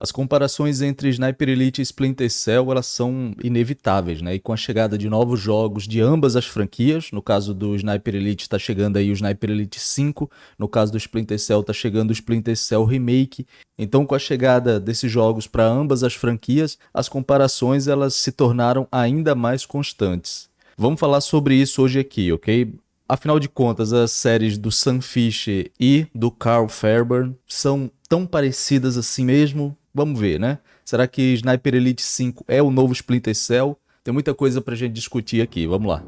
As comparações entre Sniper Elite e Splinter Cell elas são inevitáveis, né? E com a chegada de novos jogos de ambas as franquias, no caso do Sniper Elite está chegando aí o Sniper Elite 5, no caso do Splinter Cell está chegando o Splinter Cell Remake. Então com a chegada desses jogos para ambas as franquias, as comparações elas se tornaram ainda mais constantes. Vamos falar sobre isso hoje aqui, ok? Afinal de contas, as séries do Sam Fisher e do Carl Fairburn são tão parecidas assim mesmo? Vamos ver, né? Será que Sniper Elite 5 é o novo Splinter Cell? Tem muita coisa pra gente discutir aqui, vamos lá.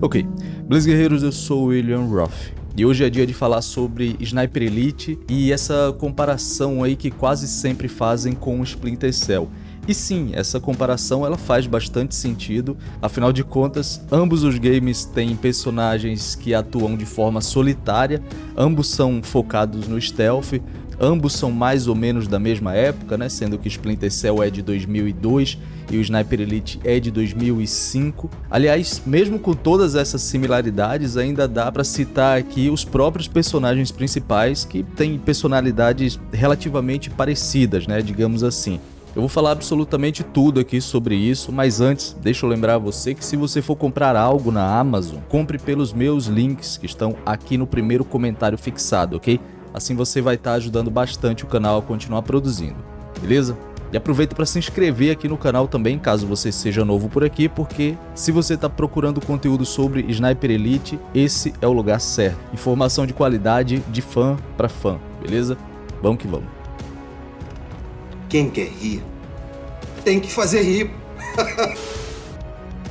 Ok, Blaze Guerreiros, eu sou o William Roth. E hoje é dia de falar sobre Sniper Elite e essa comparação aí que quase sempre fazem com o Splinter Cell. E sim, essa comparação ela faz bastante sentido, afinal de contas, ambos os games têm personagens que atuam de forma solitária, ambos são focados no stealth, ambos são mais ou menos da mesma época, né? sendo que Splinter Cell é de 2002 e o Sniper Elite é de 2005. Aliás, mesmo com todas essas similaridades, ainda dá para citar aqui os próprios personagens principais que têm personalidades relativamente parecidas, né? digamos assim. Eu vou falar absolutamente tudo aqui sobre isso, mas antes, deixa eu lembrar você que se você for comprar algo na Amazon, compre pelos meus links que estão aqui no primeiro comentário fixado, ok? Assim você vai estar ajudando bastante o canal a continuar produzindo, beleza? E aproveita para se inscrever aqui no canal também, caso você seja novo por aqui, porque se você está procurando conteúdo sobre Sniper Elite, esse é o lugar certo. Informação de qualidade de fã para fã, beleza? Vamos que vamos. Quem quer rir, tem que fazer rir.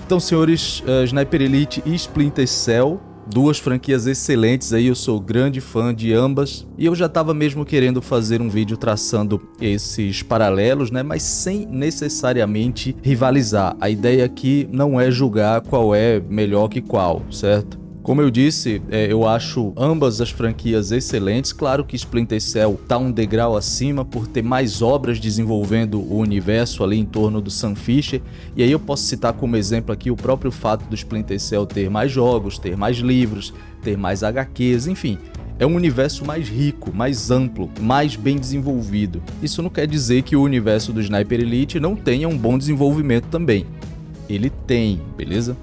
então, senhores, uh, Sniper Elite e Splinter Cell, duas franquias excelentes aí, eu sou grande fã de ambas. E eu já estava mesmo querendo fazer um vídeo traçando esses paralelos, né? Mas sem necessariamente rivalizar. A ideia aqui não é julgar qual é melhor que qual, certo? Como eu disse, é, eu acho ambas as franquias excelentes. Claro que Splinter Cell está um degrau acima por ter mais obras desenvolvendo o universo ali em torno do Sam Fisher. E aí eu posso citar como exemplo aqui o próprio fato do Splinter Cell ter mais jogos, ter mais livros, ter mais HQs, enfim. É um universo mais rico, mais amplo, mais bem desenvolvido. Isso não quer dizer que o universo do Sniper Elite não tenha um bom desenvolvimento também. Ele tem, beleza?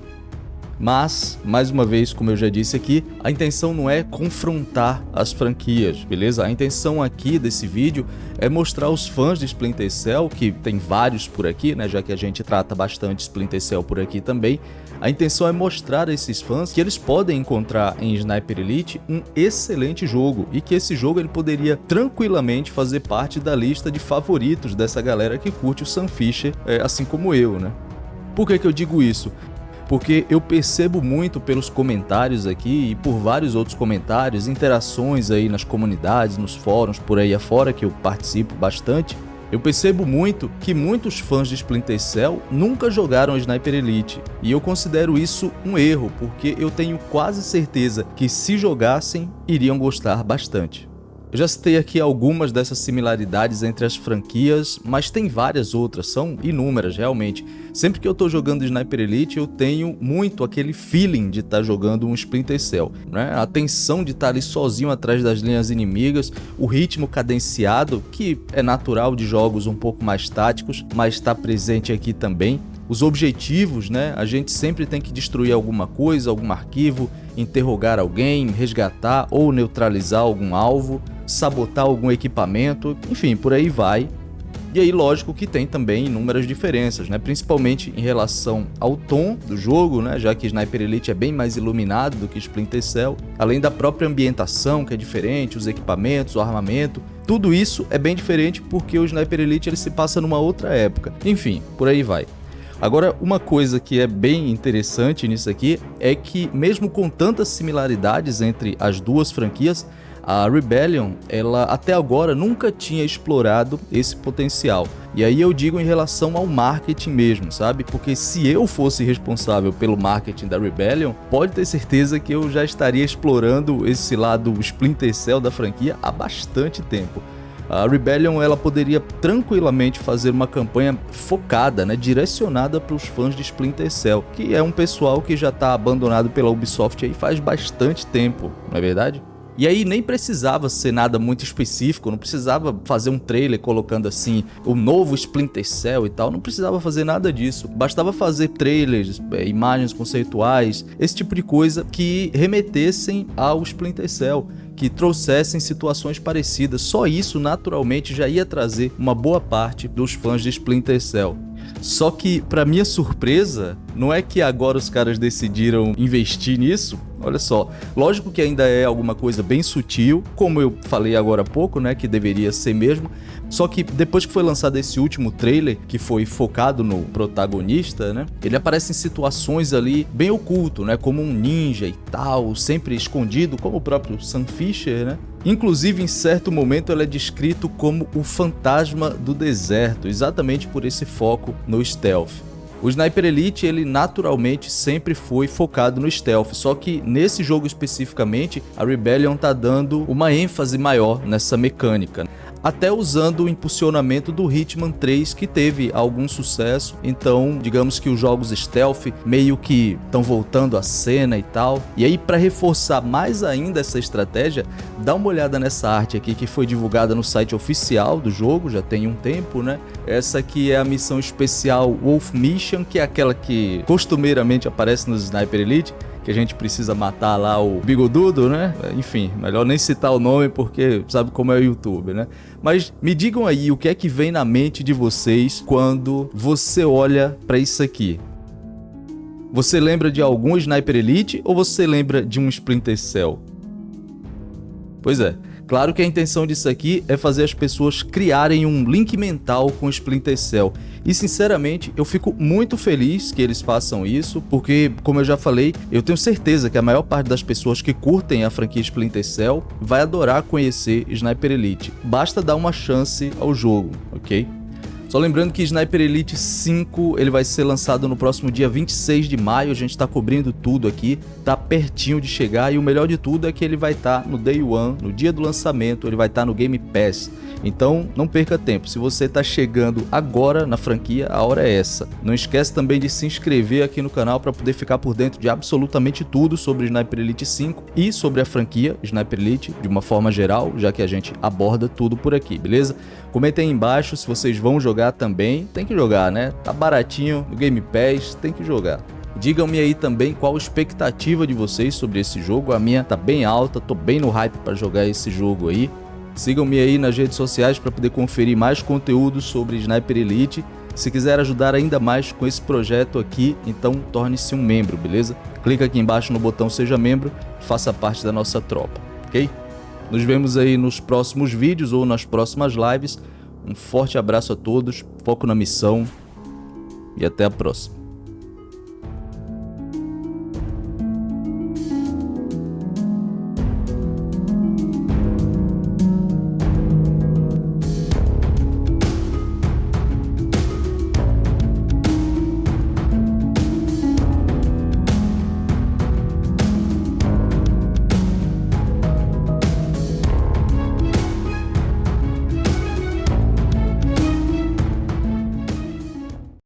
Mas, mais uma vez, como eu já disse aqui, a intenção não é confrontar as franquias, beleza? A intenção aqui desse vídeo é mostrar os fãs de Splinter Cell, que tem vários por aqui, né, já que a gente trata bastante Splinter Cell por aqui também, a intenção é mostrar a esses fãs que eles podem encontrar em Sniper Elite um excelente jogo e que esse jogo ele poderia tranquilamente fazer parte da lista de favoritos dessa galera que curte o Sam Fisher, é, assim como eu, né? Por que, que eu digo isso? Porque eu percebo muito pelos comentários aqui e por vários outros comentários, interações aí nas comunidades, nos fóruns, por aí afora, que eu participo bastante, eu percebo muito que muitos fãs de Splinter Cell nunca jogaram Sniper Elite, e eu considero isso um erro, porque eu tenho quase certeza que se jogassem, iriam gostar bastante. Eu já citei aqui algumas dessas similaridades entre as franquias, mas tem várias outras, são inúmeras realmente. Sempre que eu estou jogando Sniper Elite, eu tenho muito aquele feeling de estar tá jogando um Splinter Cell. Né? A tensão de estar tá ali sozinho atrás das linhas inimigas, o ritmo cadenciado, que é natural de jogos um pouco mais táticos, mas está presente aqui também os objetivos, né? A gente sempre tem que destruir alguma coisa, algum arquivo, interrogar alguém, resgatar ou neutralizar algum alvo, sabotar algum equipamento, enfim, por aí vai. E aí, lógico que tem também inúmeras diferenças, né? principalmente em relação ao tom do jogo, né? já que Sniper Elite é bem mais iluminado do que Splinter Cell, além da própria ambientação, que é diferente, os equipamentos, o armamento, tudo isso é bem diferente porque o Sniper Elite ele se passa numa outra época. Enfim, por aí vai. Agora, uma coisa que é bem interessante nisso aqui é que, mesmo com tantas similaridades entre as duas franquias, a Rebellion, ela até agora nunca tinha explorado esse potencial. E aí eu digo em relação ao marketing mesmo, sabe? Porque se eu fosse responsável pelo marketing da Rebellion, pode ter certeza que eu já estaria explorando esse lado Splinter Cell da franquia há bastante tempo. A Rebellion ela poderia tranquilamente fazer uma campanha focada, né, direcionada para os fãs de Splinter Cell, que é um pessoal que já está abandonado pela Ubisoft aí faz bastante tempo, não é verdade? E aí nem precisava ser nada muito específico, não precisava fazer um trailer colocando assim o novo Splinter Cell e tal, não precisava fazer nada disso. Bastava fazer trailers, é, imagens conceituais, esse tipo de coisa que remetessem ao Splinter Cell que trouxessem situações parecidas. Só isso naturalmente já ia trazer uma boa parte dos fãs de Splinter Cell. Só que, para minha surpresa, não é que agora os caras decidiram investir nisso. Olha só, lógico que ainda é alguma coisa bem sutil, como eu falei agora há pouco, né, que deveria ser mesmo. Só que depois que foi lançado esse último trailer, que foi focado no protagonista, né, ele aparece em situações ali bem oculto, né, como um ninja e tal, sempre escondido, como o próprio Sam Fisher, né. Inclusive, em certo momento, ele é descrito como o fantasma do deserto, exatamente por esse foco no stealth. O Sniper Elite, ele naturalmente sempre foi focado no stealth, só que nesse jogo especificamente, a Rebellion tá dando uma ênfase maior nessa mecânica até usando o impulsionamento do Hitman 3 que teve algum sucesso. Então, digamos que os jogos stealth meio que estão voltando à cena e tal. E aí para reforçar mais ainda essa estratégia, dá uma olhada nessa arte aqui que foi divulgada no site oficial do jogo, já tem um tempo, né? Essa aqui é a missão especial Wolf Mission, que é aquela que costumeiramente aparece nos Sniper Elite que a gente precisa matar lá o bigodudo, né? Enfim, melhor nem citar o nome porque sabe como é o YouTube, né? Mas me digam aí o que é que vem na mente de vocês quando você olha para isso aqui. Você lembra de algum Sniper Elite ou você lembra de um Splinter Cell? Pois é, Claro que a intenção disso aqui é fazer as pessoas criarem um link mental com Splinter Cell. E sinceramente, eu fico muito feliz que eles façam isso, porque, como eu já falei, eu tenho certeza que a maior parte das pessoas que curtem a franquia Splinter Cell vai adorar conhecer Sniper Elite. Basta dar uma chance ao jogo, ok? Só lembrando que Sniper Elite 5 ele vai ser lançado no próximo dia 26 de maio, a gente está cobrindo tudo aqui, tá pertinho de chegar e o melhor de tudo é que ele vai estar tá no Day One, no dia do lançamento, ele vai estar tá no Game Pass. Então não perca tempo, se você está chegando agora na franquia, a hora é essa. Não esquece também de se inscrever aqui no canal para poder ficar por dentro de absolutamente tudo sobre Sniper Elite 5 e sobre a franquia Sniper Elite de uma forma geral, já que a gente aborda tudo por aqui, beleza? Comentem aí embaixo se vocês vão jogar também. Tem que jogar, né? Tá baratinho no Game Pass, tem que jogar. Digam-me aí também qual a expectativa de vocês sobre esse jogo. A minha tá bem alta, tô bem no hype para jogar esse jogo aí. Sigam-me aí nas redes sociais para poder conferir mais conteúdo sobre Sniper Elite. Se quiser ajudar ainda mais com esse projeto aqui, então torne-se um membro, beleza? Clica aqui embaixo no botão Seja Membro faça parte da nossa tropa, ok? Nos vemos aí nos próximos vídeos ou nas próximas lives. Um forte abraço a todos, foco na missão e até a próxima.